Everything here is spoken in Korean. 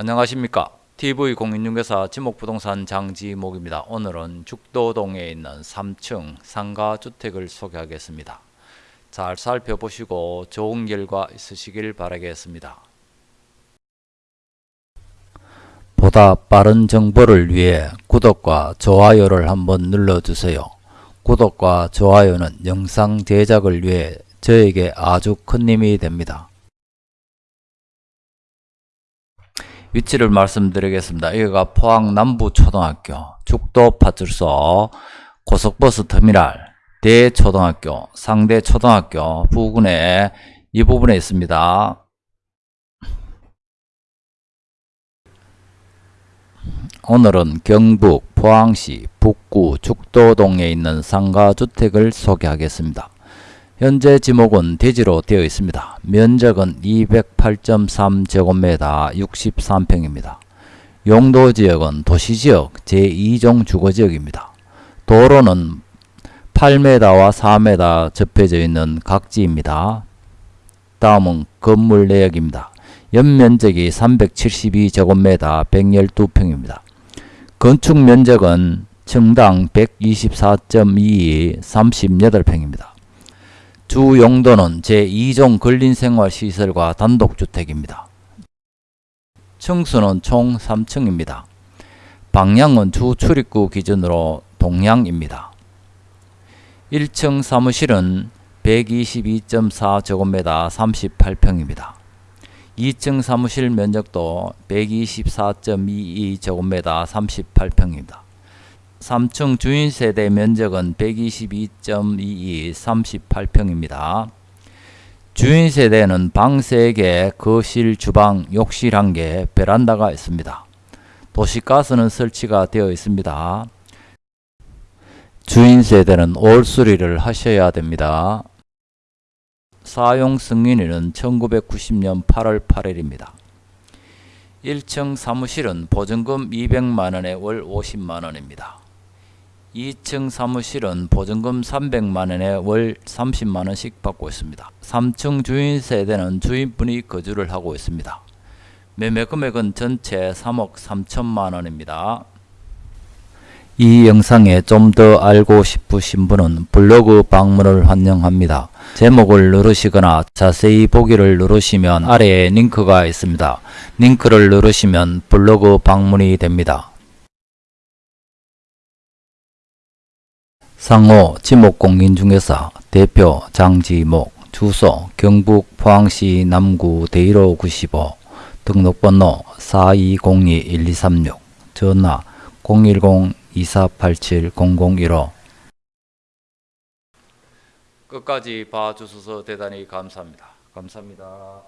안녕하십니까 TV공인중개사 지목부동산 장지목입니다. 오늘은 죽도동에 있는 3층 상가주택을 소개하겠습니다. 잘 살펴보시고 좋은 결과 있으시길 바라겠습니다. 보다 빠른 정보를 위해 구독과 좋아요를 한번 눌러주세요. 구독과 좋아요는 영상 제작을 위해 저에게 아주 큰 힘이 됩니다. 위치를 말씀드리겠습니다. 여기가 포항 남부초등학교, 죽도 파출소, 고속버스 터미널, 대초등학교, 상대초등학교 부근에 이 부분에 있습니다. 오늘은 경북 포항시 북구 죽도동에 있는 상가주택을 소개하겠습니다. 현재 지목은 대지로 되어 있습니다. 면적은 208.3제곱미터 63평입니다. 용도 지역은 도시지역 제2종 주거지역입니다. 도로는 8m와 4m 접해져 있는 각지입니다. 다음은 건물 내역입니다. 연면적이 372제곱미터 112평입니다. 건축 면적은 층당 124.22 38평입니다. 주 용도는 제2종 근린생활시설과 단독주택입니다. 층수는 총 3층입니다. 방향은 주 출입구 기준으로 동향입니다. 1층 사무실은 122.4제곱미터 38평입니다. 2층 사무실 면적도 124.22제곱미터 38평입니다. 3층 주인 세대 면적은 122.22 38평입니다. 주인 세대는 방 3개, 거실, 주방, 욕실 1개, 베란다가 있습니다. 도시가스는 설치가 되어 있습니다. 주인 세대는 올 수리를 하셔야 됩니다. 사용 승인일은 1990년 8월 8일입니다. 1층 사무실은 보증금 200만원에 월 50만원입니다. 2층 사무실은 보증금 300만원에 월 30만원씩 받고 있습니다. 3층 주인 세대는 주인분이 거주를 하고 있습니다. 매매 금액은 전체 3억 3천만원입니다. 이 영상에 좀 더 알고 싶으신 분은 블로그 방문을 환영합니다. 제목을 누르시거나 자세히 보기를 누르시면 아래에 링크가 있습니다. 링크를 누르시면 블로그 방문이 됩니다. 상호 지목공인 중개사 대표 장지목 주소 경북 포항시 남구 대일호 95 등록번호 4202-1236 전화 010-2487-0015 끝까지 봐주셔서 대단히 감사합니다. 감사합니다.